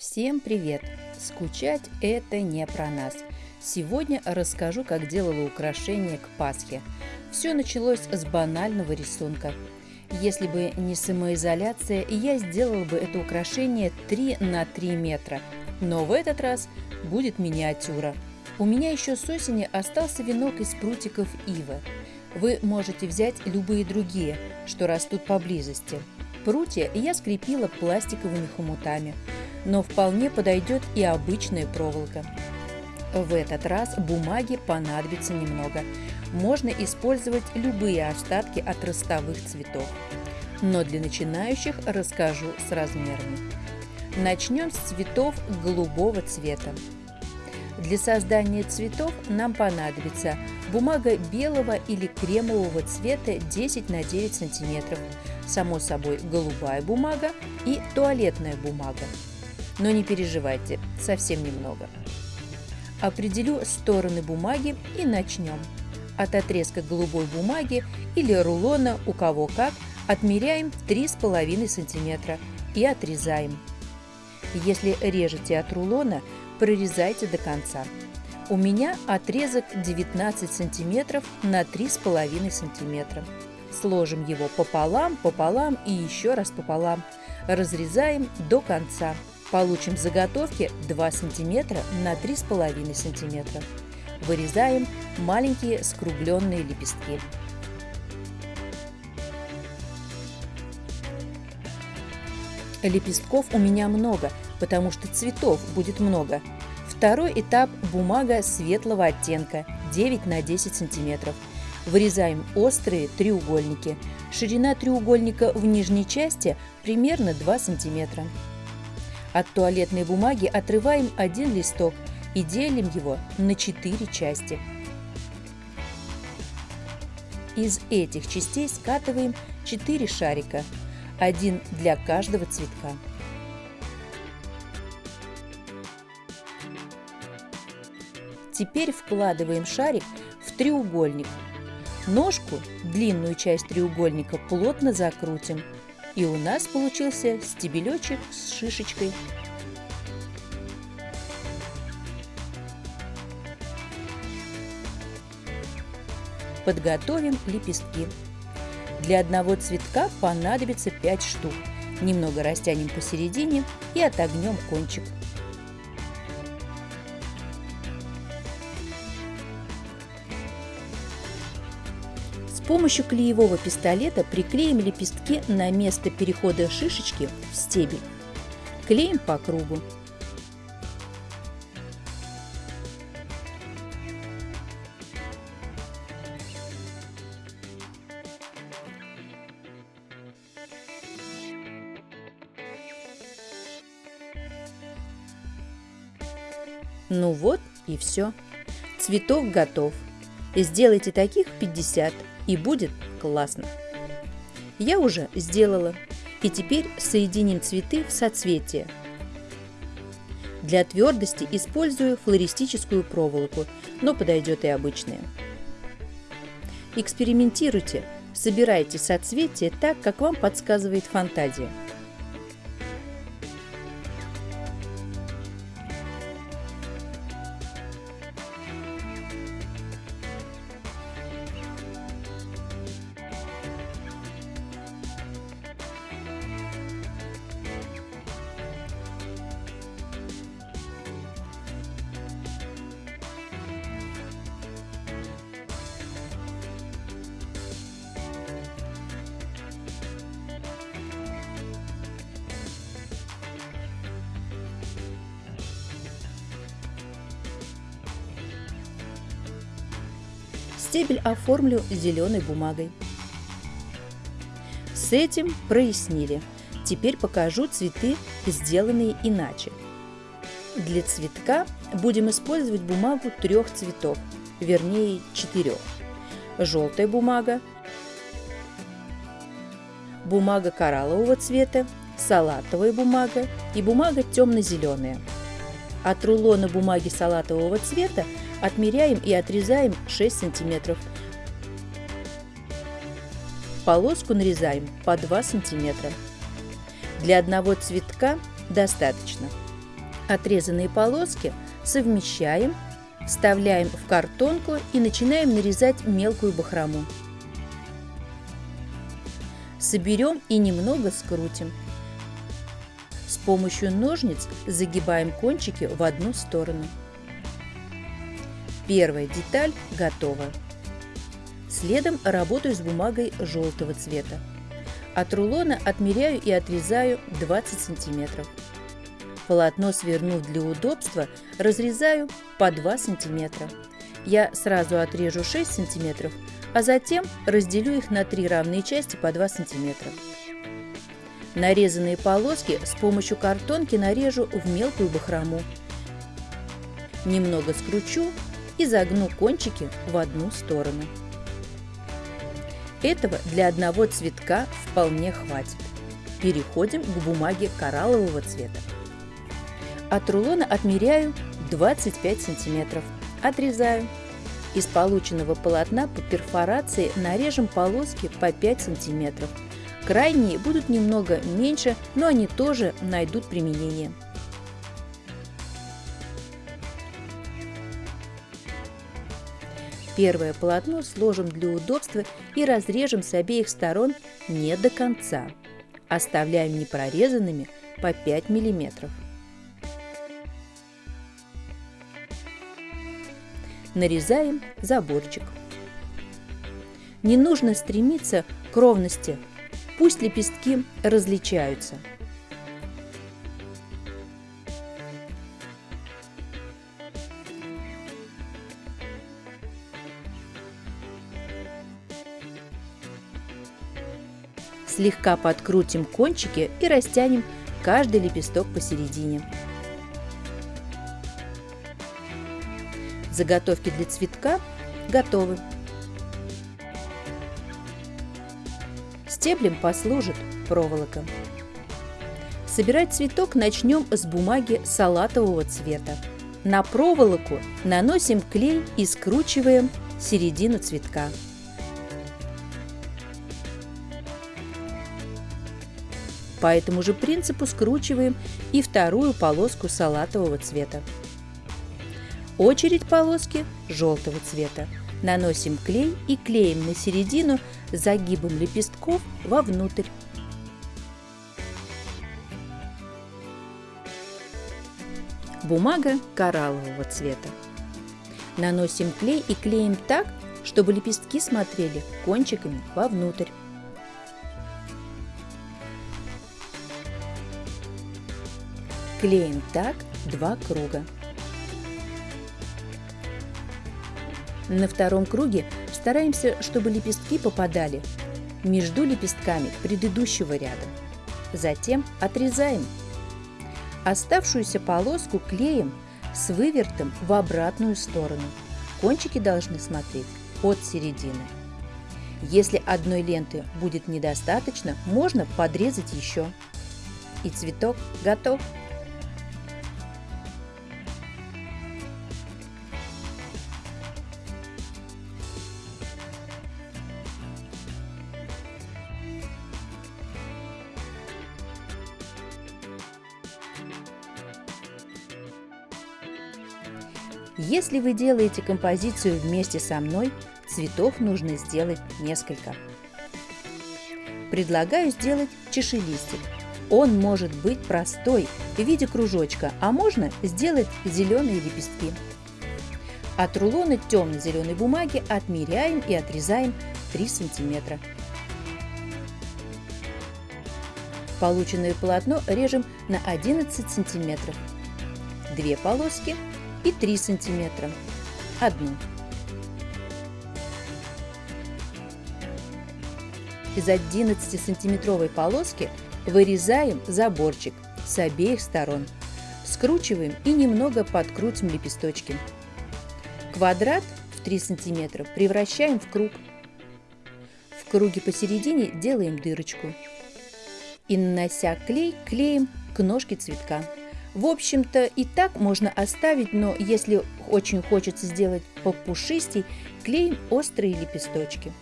Всем привет! Скучать – это не про нас. Сегодня расскажу, как делала украшения к Пасхе. Все началось с банального рисунка. Если бы не самоизоляция, я сделала бы это украшение 3 на 3 метра. Но в этот раз будет миниатюра. У меня еще с осени остался венок из прутиков ивы. Вы можете взять любые другие, что растут поблизости. Прутья я скрепила пластиковыми хомутами – но вполне подойдет и обычная проволока. В этот раз бумаги понадобится немного. Можно использовать любые остатки от ростовых цветов. Но для начинающих расскажу с размерами. Начнем с цветов голубого цвета. Для создания цветов нам понадобится бумага белого или кремового цвета 10 на 9 сантиметров, само собой голубая бумага и туалетная бумага но не переживайте, совсем немного. Определю стороны бумаги и начнем. От отрезка голубой бумаги или рулона, у кого как, отмеряем 3,5 см и отрезаем. Если режете от рулона, прорезайте до конца. У меня отрезок 19 см на 3,5 см. Сложим его пополам, пополам и еще раз пополам. Разрезаем до конца. Получим заготовки 2 см на 3,5 см. Вырезаем маленькие скругленные лепестки. Лепестков у меня много, потому что цветов будет много. Второй этап – бумага светлого оттенка 9 на 10 сантиметров. Вырезаем острые треугольники. Ширина треугольника в нижней части примерно 2 сантиметра. От туалетной бумаги отрываем один листок и делим его на четыре части. Из этих частей скатываем 4 шарика, один для каждого цветка. Теперь вкладываем шарик в треугольник. Ножку, длинную часть треугольника, плотно закрутим – и у нас получился стебелечек с шишечкой. Подготовим лепестки. Для одного цветка понадобится 5 штук. Немного растянем посередине и отогнем кончик. Помощью клеевого пистолета приклеим лепестки на место перехода шишечки в стебель. Клеим по кругу. Ну вот и все. Цветок готов. Сделайте таких 50 и будет классно. Я уже сделала, и теперь соединим цветы в соцветие. Для твердости использую флористическую проволоку, но подойдет и обычная. Экспериментируйте, собирайте соцветия так, как вам подсказывает фантазия. Стебель оформлю зеленой бумагой. С этим прояснили. Теперь покажу цветы, сделанные иначе. Для цветка будем использовать бумагу трех цветов, вернее четырех. Желтая бумага, бумага кораллового цвета, салатовая бумага и бумага темно-зеленая. От рулона бумаги салатового цвета Отмеряем и отрезаем 6 сантиметров. Полоску нарезаем по 2 сантиметра. Для одного цветка достаточно. Отрезанные полоски совмещаем, вставляем в картонку и начинаем нарезать мелкую бахрому. Соберем и немного скрутим. С помощью ножниц загибаем кончики в одну сторону. Первая деталь готова. Следом работаю с бумагой желтого цвета. От рулона отмеряю и отрезаю 20 сантиметров. Полотно свернув для удобства, разрезаю по 2 сантиметра. Я сразу отрежу 6 сантиметров, а затем разделю их на три равные части по 2 сантиметра. Нарезанные полоски с помощью картонки нарежу в мелкую бахрому. Немного скручу и загну кончики в одну сторону. Этого для одного цветка вполне хватит. Переходим к бумаге кораллового цвета. От рулона отмеряю 25 сантиметров. Отрезаю. Из полученного полотна по перфорации нарежем полоски по 5 сантиметров. Крайние будут немного меньше, но они тоже найдут применение. Первое полотно сложим для удобства и разрежем с обеих сторон не до конца. Оставляем непрорезанными по 5 миллиметров. нарезаем заборчик. Не нужно стремиться к ровности, пусть лепестки различаются. Слегка подкрутим кончики и растянем каждый лепесток посередине. Заготовки для цветка готовы. Стеблем послужит проволока. Собирать цветок начнем с бумаги салатового цвета. На проволоку наносим клей и скручиваем середину цветка. По этому же принципу скручиваем и вторую полоску салатового цвета. Очередь полоски желтого цвета. Наносим клей и клеим на середину загибом лепестков вовнутрь. Бумага кораллового цвета. Наносим клей и клеим так, чтобы лепестки смотрели кончиками вовнутрь. Клеим так два круга. На втором круге стараемся, чтобы лепестки попадали между лепестками предыдущего ряда. Затем отрезаем. Оставшуюся полоску клеим с вывертом в обратную сторону. Кончики должны смотреть от середины. Если одной ленты будет недостаточно, можно подрезать еще. И цветок готов. Если вы делаете композицию вместе со мной, цветов нужно сделать несколько. Предлагаю сделать чашелистик. Он может быть простой, в виде кружочка, а можно сделать зеленые лепестки. От рулона темно-зеленой бумаги отмеряем и отрезаем 3 сантиметра. Полученное полотно режем на 11 сантиметров. Две полоски и 3 сантиметра. Одну. Из 11-сантиметровой полоски вырезаем заборчик с обеих сторон. Скручиваем и немного подкрутим лепесточки. Квадрат в 3 сантиметра превращаем в круг. В круге посередине делаем дырочку. И нанося клей, клеим к ножке цветка. В общем-то и так можно оставить, но если очень хочется сделать попушистей, клеим острые лепесточки.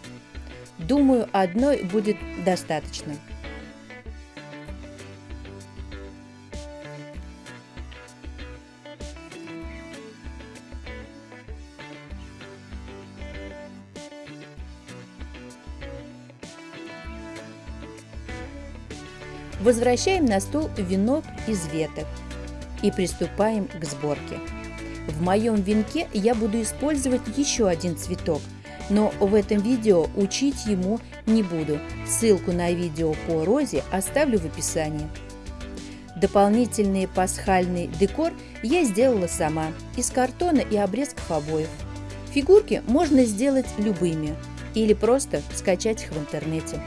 Думаю, одной будет достаточно. Возвращаем на стол венок из веток и приступаем к сборке. В моем венке я буду использовать еще один цветок, но в этом видео учить ему не буду. Ссылку на видео по розе оставлю в описании. Дополнительный пасхальный декор я сделала сама из картона и обрезков обоев. Фигурки можно сделать любыми или просто скачать их в интернете.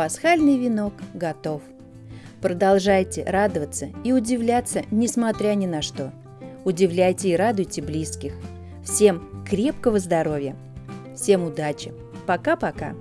Пасхальный венок готов. Продолжайте радоваться и удивляться, несмотря ни на что. Удивляйте и радуйте близких. Всем крепкого здоровья! Всем удачи! Пока-пока!